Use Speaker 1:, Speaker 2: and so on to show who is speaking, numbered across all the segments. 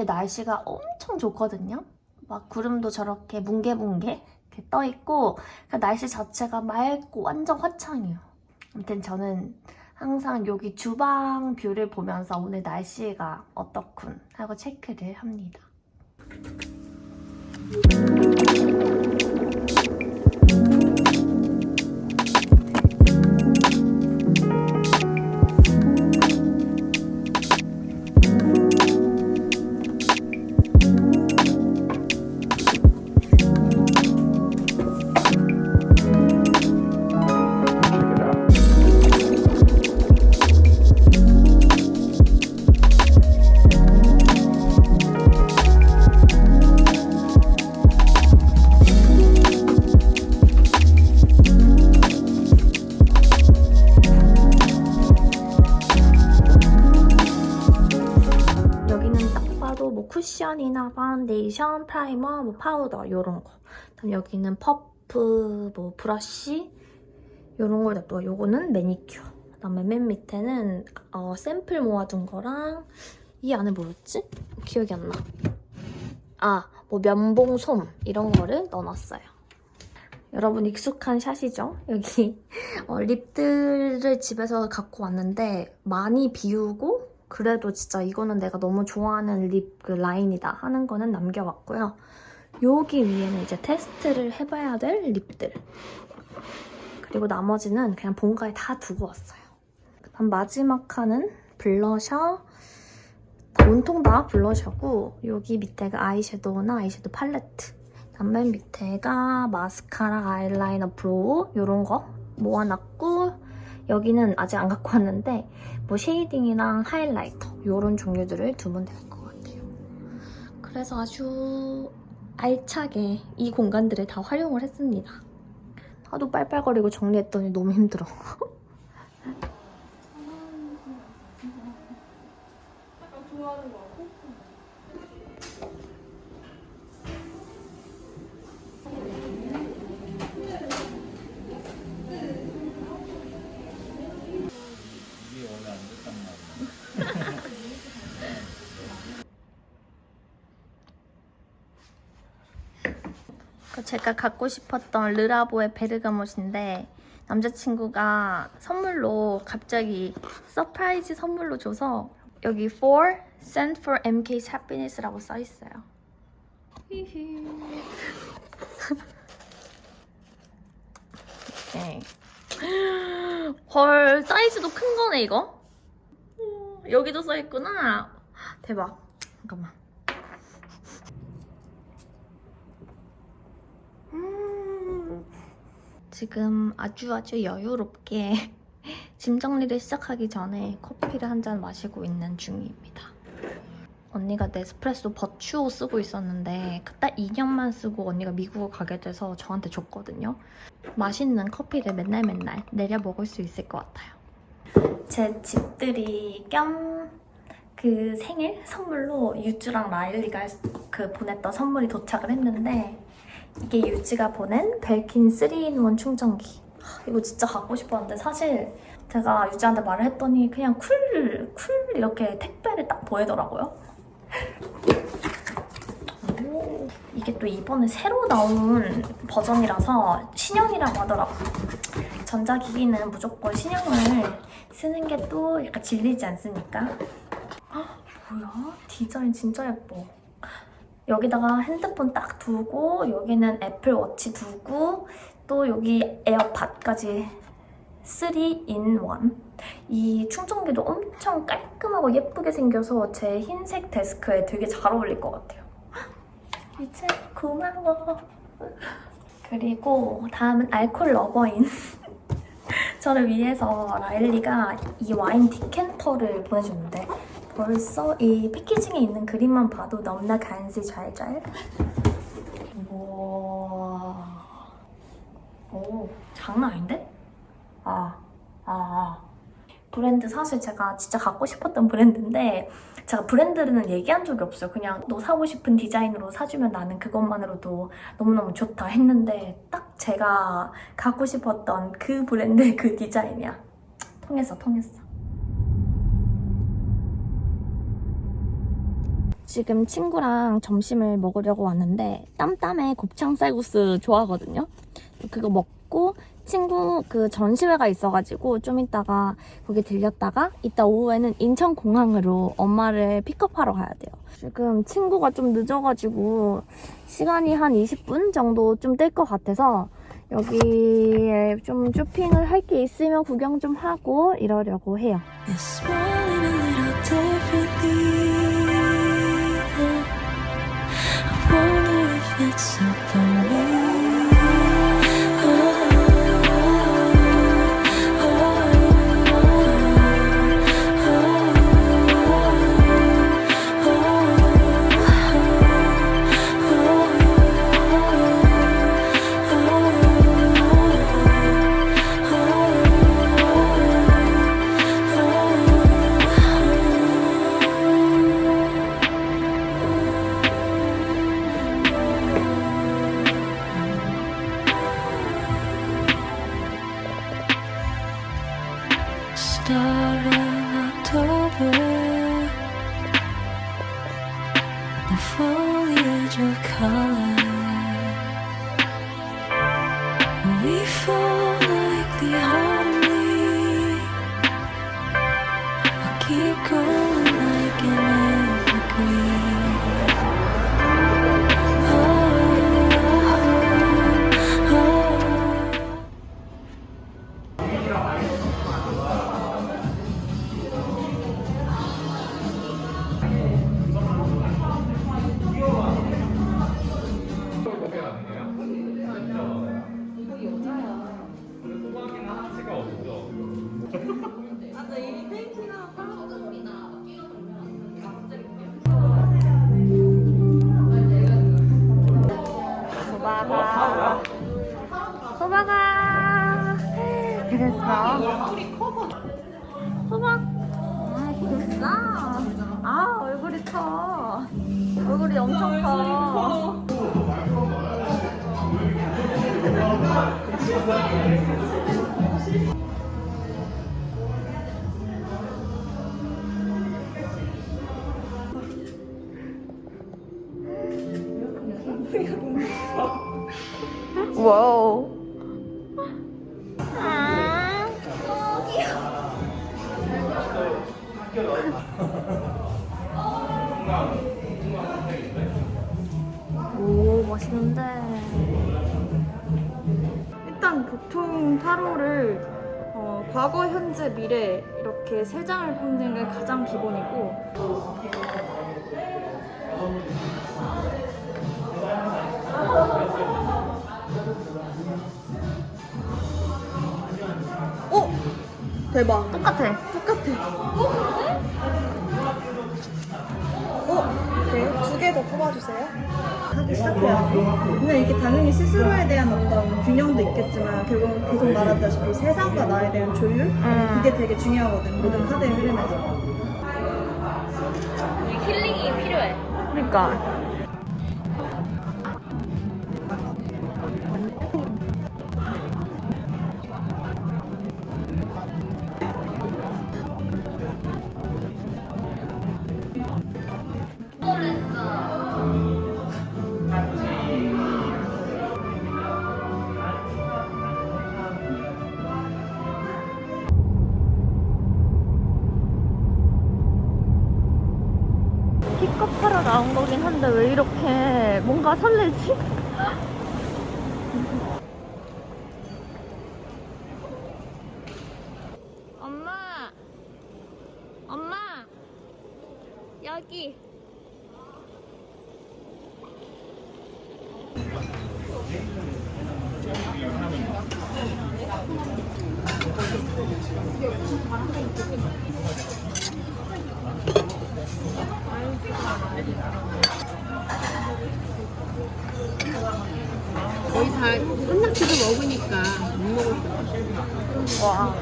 Speaker 1: 오늘 날씨가 엄청 좋거든요. 막 구름도 저렇게 뭉게뭉게 떠있고 그 날씨 자체가 맑고 완전 화창해요. 아무튼 저는 항상 여기 주방 view를 보면서 오늘 날씨가 어떻군 하고 체크를 합니다. 쿠션이나 파운데이션, primer, 뭐 파우더 이런 거. 그다음 여기는 퍼프, 뭐 브러쉬 이런 걸 냅두고 요거는 매니큐어. 그다음에 맨 밑에는 어, 샘플 모아둔 거랑 이 안에 뭐였지? 기억이 안 나. 아, 뭐 면봉 솜 이런 거를 넣어놨어요. 여러분 익숙한 shot이죠? 여기 어, lip들을 집에서 갖고 왔는데 많이 비우고 그래도 진짜 이거는 내가 너무 좋아하는 lip 그 라인이다 하는 거는 남겨왔고요. 여기 위에는 이제 테스트를 해봐야 될 lip들. 그리고 나머지는 그냥 본가에 다 두고 왔어요. 그다음 마지막 칸은 블러셔. 다 온통 다 blusher고 여기 밑에가 아이섀도우나 아이섀도우 팔레트. 그다음 맨 밑에가 마스카라, 아이라이너, brow 이런 거 모아놨고 여기는 아직 안 갖고 왔는데 뭐 shading이랑 highlighter 이런 종류들을 두면 될 것 같아요. 그래서 아주 알차게 이 공간들을 다 활용을 했습니다. 하도 빨빨거리고 정리했더니 너무 힘들어.
Speaker 2: 이게 원래 안 됐단 말이야.
Speaker 1: 그 제가 갖고 싶었던 르라보의 베르가못인데 남자친구가 선물로 갑자기 surprise 선물로 줘서 여기 for send for MK's happiness라고 써 있어요. 히히. 이렇게. 헐 사이즈도 큰 거네 이거. 오, 여기도 써 있구나. 대박. 잠깐만. 지금 아주 아주 여유롭게 짐 정리를 시작하기 전에 커피를 한 잔 마시고 있는 중입니다. 언니가 네스프레소 버추어 쓰고 있었는데 그딱 2년만 쓰고 언니가 미국을 가게 돼서 저한테 줬거든요. 맛있는 커피를 맨날 맨날 내려 먹을 수 있을 것 같아요. 제 집들이 겸 그 생일 선물로 유지랑 라일리가 그 보냈던 선물이 도착을 했는데 이게 유지가 보낸 벨킨 3 in one 충전기. 하, 이거 진짜 갖고 싶었는데 사실 제가 유지한테 말을 했더니 그냥 cool, cool 이렇게 택배를 딱 보내더라고요. 오, 이게 또 이번에 새로 나온 버전이라서 신형이라고 하더라고요. 전자기기는 무조건 신형을 쓰는 게 또 약간 질리지 않습니까? 헉, 뭐야? 디자인 진짜 예뻐. 여기다가 핸드폰 딱 두고 여기는 애플워치 두고 또 여기 에어팟까지 3in1 이 충전기도 엄청 깔끔하고 예쁘게 생겨서 제 흰색 데스크에 되게 잘 어울릴 것 같아요. 이제 고마워 그리고 다음은 알콜 lover인. 저를 위해서 라일리가 이 와인 디캔터를 보내줬는데 벌써 이 패키징에 있는 그림만 봐도 너무나 간지 잘잘. 우와. 오, 장난 아닌데? 아, 아, 아. 브랜드 사실 제가 진짜 갖고 싶었던 브랜드인데 제가 브랜드는 얘기한 적이 없어요. 그냥 너 사고 싶은 디자인으로 사주면 나는 그것만으로도 너무너무 좋다 했는데 딱 제가 갖고 싶었던 그 브랜드의 그 디자인이야. 통했어, 통했어.
Speaker 3: 지금 친구랑 점심을 먹으려고 왔는데 땀땀에 곱창 쌀국수 좋아하거든요. 그거 먹고 친구 그 전시회가 있어가지고 좀 이따가 거기 들렸다가 이따 오후에는 인천공항으로 엄마를 픽업하러 가야 돼요. 지금 친구가 좀 늦어가지고 시간이 한 20분 정도 좀뜰것 같아서 여기에 좀 쇼핑을 할 게 있으면 구경 좀 하고 이러려고 해요.
Speaker 1: Keep going
Speaker 4: 일단 보통 타로를 어, 과거, 현재, 미래 이렇게 세 장을 뽑는 게 가장 기본이고. 어? 대박.
Speaker 3: 똑같아.
Speaker 4: 똑같아. 어? 오케이. 두개 더 뽑아주세요 하기 시작해요. 근데 이게 당연히 스스로에 대한 어떤 균형도 있겠지만 결국 계속 말하다시피 세상과 나에 대한 조율?
Speaker 3: 음.
Speaker 4: 그게 되게 중요하거든. 모든 카드의 흐름에서.
Speaker 3: 힐링이 필요해. 그러니까 한데 왜 이렇게 뭔가 설레지? 엄마! 엄마! 여기!
Speaker 5: 거의 다 한낙지도 먹으니까 못 먹을 수
Speaker 3: 와.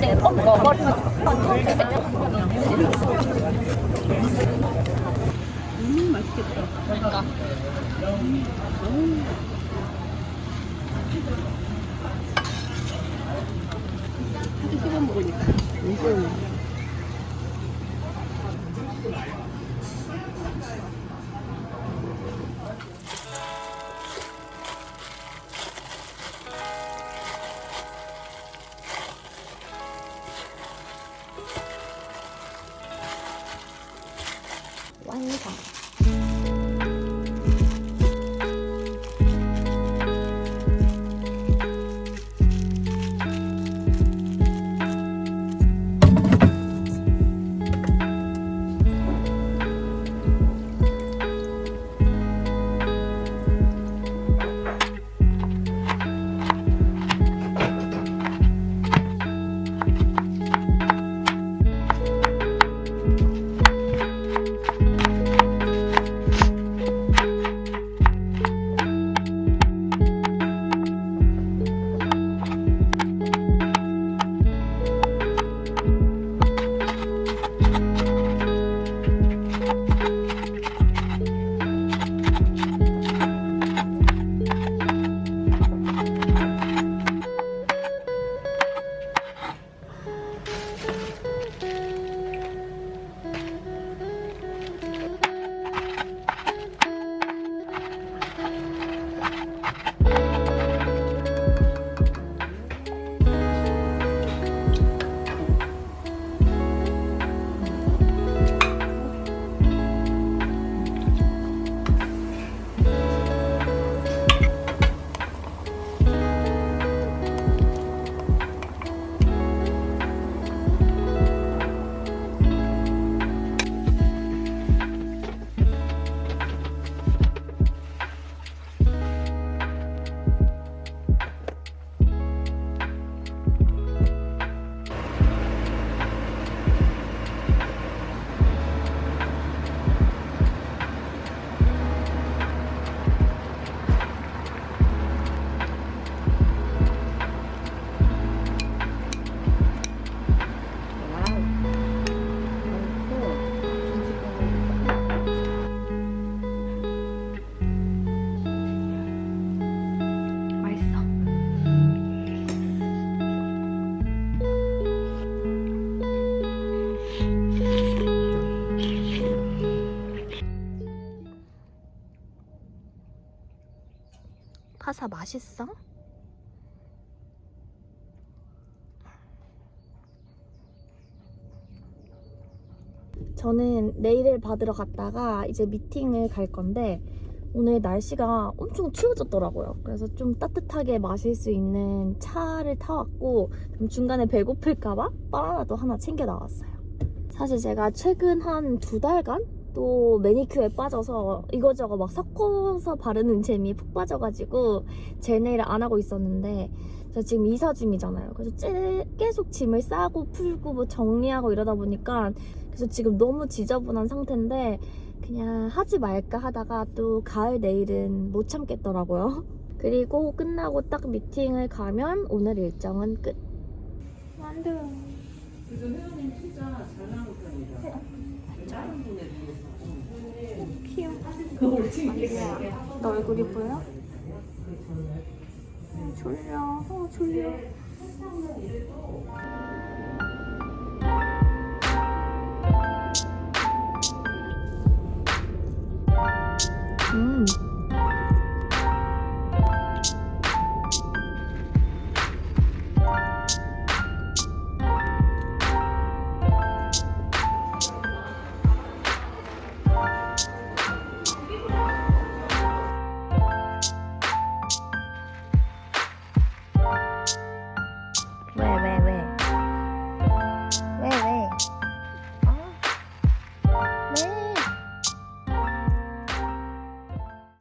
Speaker 3: 내가 먹어버리면
Speaker 5: 음, 맛있겠다.
Speaker 3: 그러니까.
Speaker 5: 하도 씹어 먹으니까. 음.
Speaker 1: 파사 맛있어? 저는 내일을 받으러 갔다가 이제 미팅을 갈 건데 오늘 날씨가 엄청 추워졌더라고요. 그래서 좀 따뜻하게 마실 수 있는 차를 타왔고 좀 중간에 배고플까봐 바나나도 하나 챙겨 나왔어요. 사실 제가 최근 한 두 달간 또 매니큐어에 빠져서 이거저거 막 섞어서 바르는 재미에 푹 빠져가지고 젤 네일을 안 하고 있었는데 저 지금 이사 중이잖아요. 그래서 찌- 계속 짐을 싸고 풀고 뭐 정리하고 이러다 보니까 그래서 지금 너무 지저분한 상태인데 그냥 하지 말까 하다가 또 가을 내일은 못 참겠더라고요. 그리고 끝나고 딱 미팅을 가면 오늘 일정은 끝. 만두.
Speaker 2: 그래서 회원님 진짜 잘 나온 편이다. 비해서.
Speaker 1: 귀여워.
Speaker 2: 그렇지.
Speaker 1: 너 얼굴이 보여? 어, 졸려. 어, 졸려.